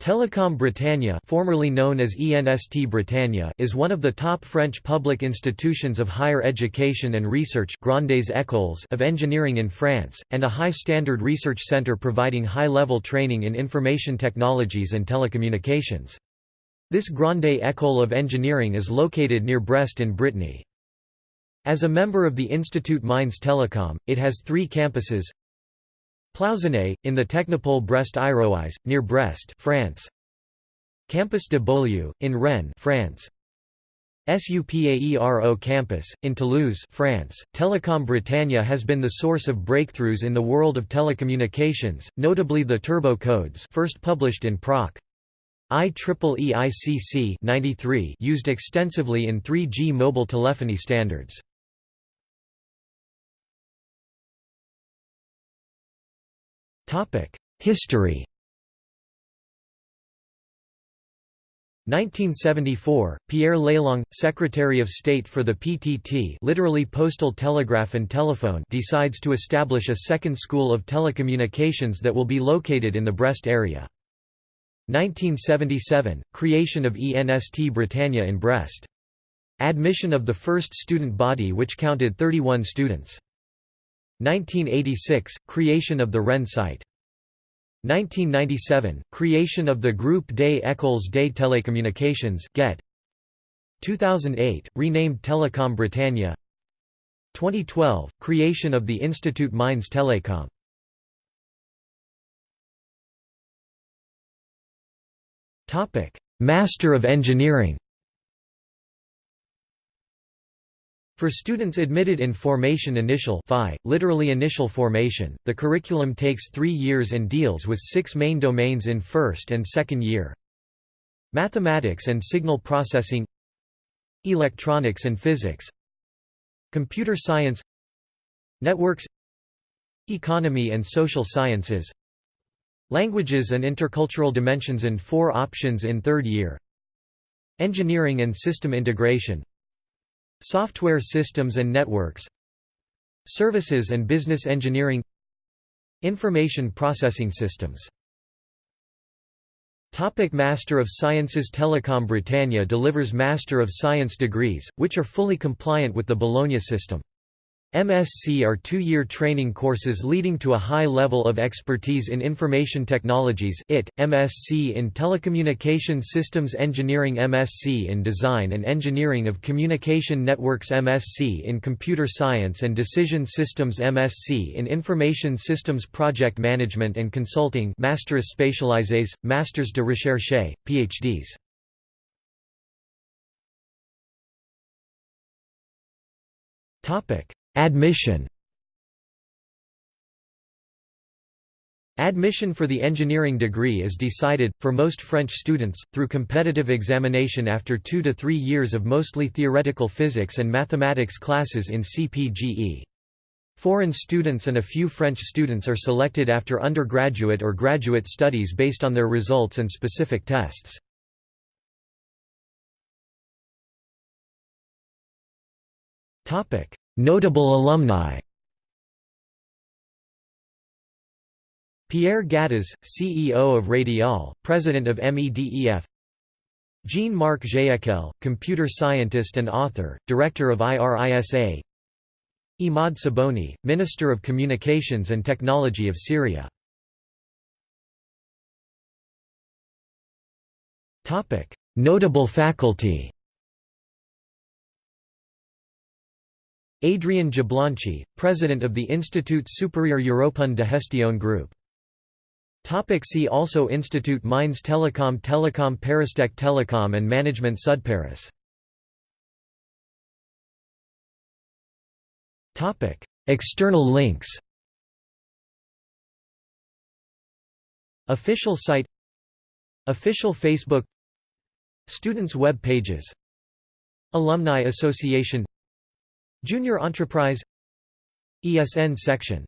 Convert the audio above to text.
Télécom Bretagne formerly known as ENST Bretagne is one of the top French public institutions of higher education and research Grandes Écoles of engineering in France, and a high-standard research centre providing high-level training in information technologies and telecommunications. This Grande École of Engineering is located near Brest in Brittany. As a member of the Institut Mines Telecom, it has three campuses Plouzané, in the Technopole Brest-Iroise, near Brest France. Campus de Beaulieu, in Rennes France. SUPAERO campus, in Toulouse France. Telecom Bretagne has been the source of breakthroughs in the world of telecommunications, notably the turbo codes first published in Proc. IEEE ICC 93 used extensively in 3G mobile telephony standards. History 1974, Pierre Lelong, Secretary of State for the PTT literally Postal Telegraph and Telephone decides to establish a second school of telecommunications that will be located in the Brest area. 1977, creation of ENST Bretagne in Brest. Admission of the first student body which counted 31 students. 1986 – Creation of the Rennes site. 1997 – Creation of the Groupe des Écoles des Télécommunications GET 2008 – Renamed Telecom Bretagne. 2012 – Creation of the Institut Mines Telecom. Master of Engineering For students admitted in Formation Initial FI, literally initial formation, the curriculum takes three years and deals with six main domains in first and second year. Mathematics and signal processing Electronics and physics Computer science Networks Economy and social sciences Languages and intercultural dimensions in four options in third year Engineering and system integration Software systems and networks Services and business engineering Information processing systems Topic Master of Sciences Telecom Bretagne delivers Master of Science degrees, which are fully compliant with the Bologna system. MSc are two-year training courses leading to a high level of expertise in information technologies IT, MSc in Telecommunication Systems Engineering MSc in Design and Engineering of Communication Networks MSc in Computer Science and Decision Systems MSc in Information Systems Project Management and Consulting Masters Spécialisés, Masters de Recherche, PhDs Topic Admission Admission for the engineering degree is decided, for most French students, through competitive examination after two to three years of mostly theoretical physics and mathematics classes in CPGE. Foreign students and a few French students are selected after undergraduate or graduate studies based on their results and specific tests. Notable alumni. Pierre Gattaz, CEO of Radiall, President of MEDEF Jean-Marc Jézéquel, computer scientist and author, Director of IRISA Imad Sabouni, Minister of Communications and Technology of Syria. Notable faculty Adrien Jablonski, president of the Institut Supérieur Européen de Gestion Group. Topic see also Institut Mines Telecom Telecom Paristech Telecom and Management Sud-Paris. Topic External links. Official site. Official Facebook. Students' web pages. Alumni Association Junior Enterprise ESN section